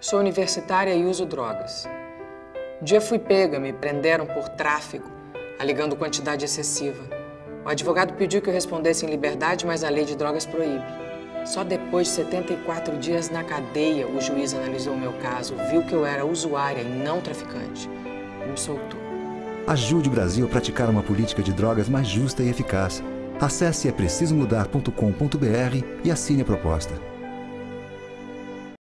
Sou universitária e uso drogas. Um dia fui pega, me prenderam por tráfico, alegando quantidade excessiva. O advogado pediu que eu respondesse em liberdade, mas a lei de drogas proíbe. Só depois de 74 dias na cadeia, o juiz analisou meu caso, viu que eu era usuária e não traficante e me soltou. Ajude o Brasil a praticar uma política de drogas mais justa e eficaz. Acesse é precisomudar.com.br e assine a proposta.